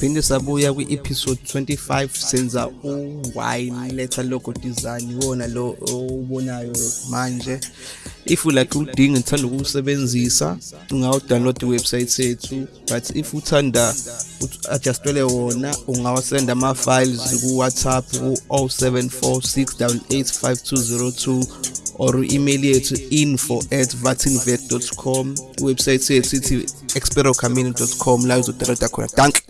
siphinde sabuya kwi-episode 25 senza u-wine letter logo design iwona lo owubonayo manje. If like udinga uthanda ukuwusebenzisa ungawudownload iwebsite yethu but if uthanda adjustwele wona ungawasenda ama-files ku-whatsapp ku-0746885202 or email yethu info at vatinvet com. Iwebsite yethu ithi experocamino.com la uzodownloada khona. Dank